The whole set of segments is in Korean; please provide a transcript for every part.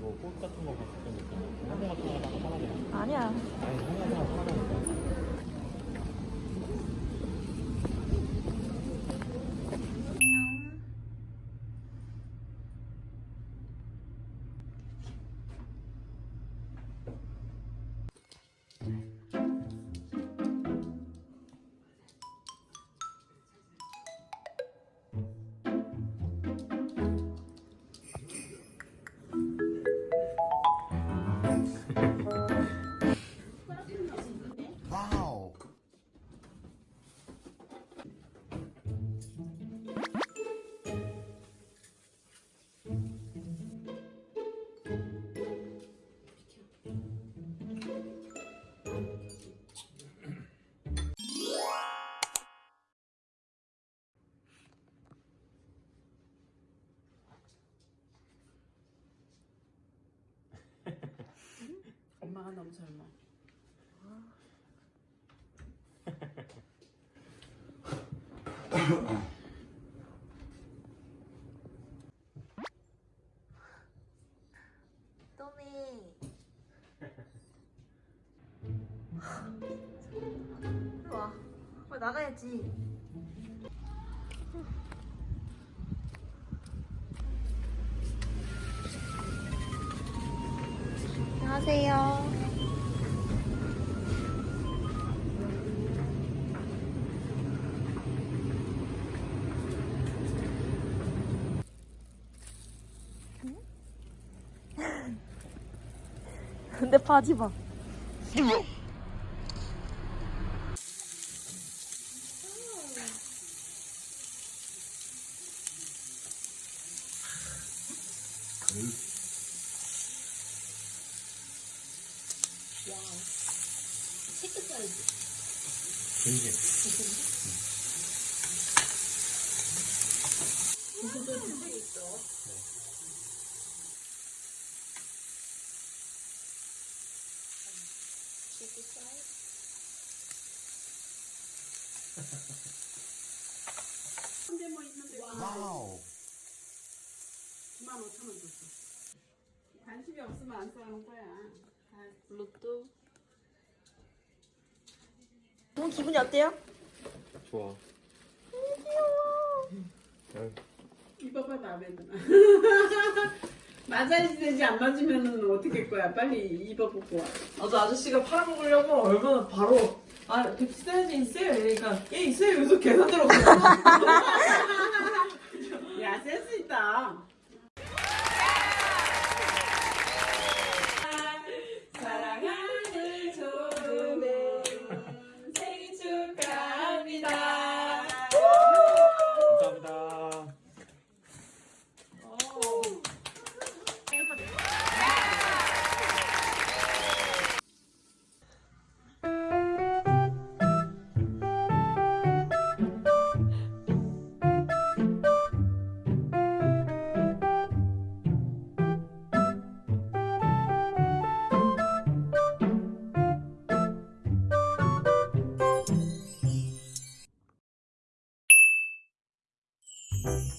뭐 꽃 같은 거 봤을 때 있잖아. 한번 같은 거 하나 돼. 아니야. 아니 한번 하나 돼. 엄마가 너무 젊어. 또미. 와, 와 나가야지. 안녕하세요. 근데 바지 봐. 되게. 근데 뭐 있는데 wow. 9만 5천 원 줬어. 관심이 없으면 안 사는 거야. 다 로또. 너 기분이 어때요? 좋아. 야, 입어봐 마음에 드나. 맞아야지 되지 안 맞으면은 어떻게 할 거야? 빨리 입어보고 와. 아저 아저씨가 팔아먹으려고 얼마나 바로 아백 써야지 있어요 이러니까 예 있어요 여기서 계산 들어가서 야 센스 있다. 어,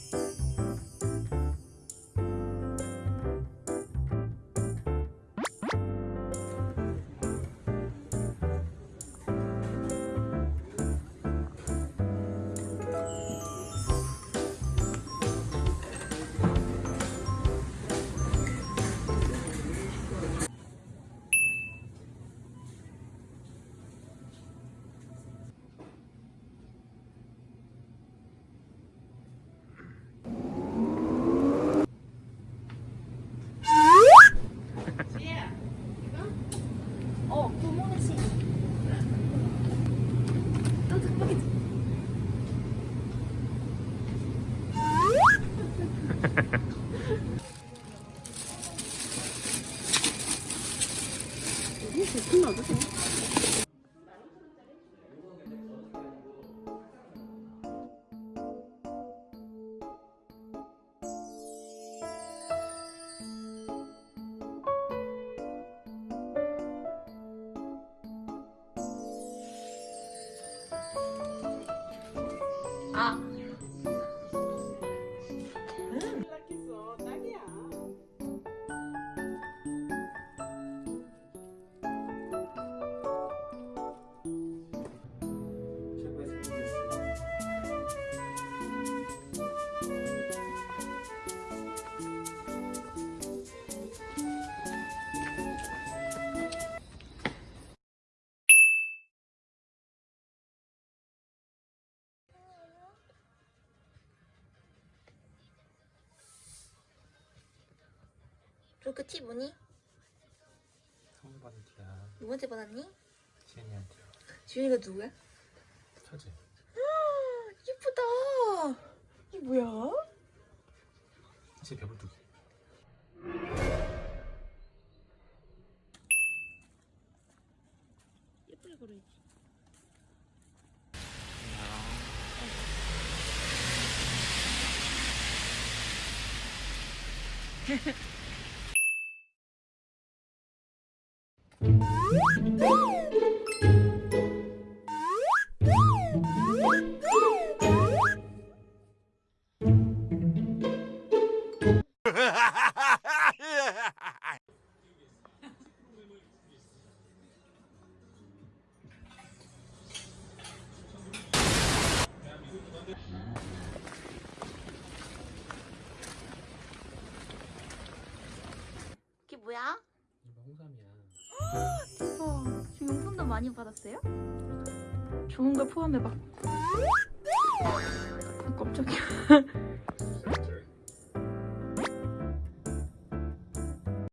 그렇게 티 뭐니? 선물 받은 티야. 누구한테 받았니? 지은이한테. 지윤이가 누구야? 처제. 예쁘다. 이게 뭐야? 제 배불뚝이. 예쁘게 그려야지. 이 게 많이 받았어요? 좋은 걸 포함해 봐. 깜짝이야.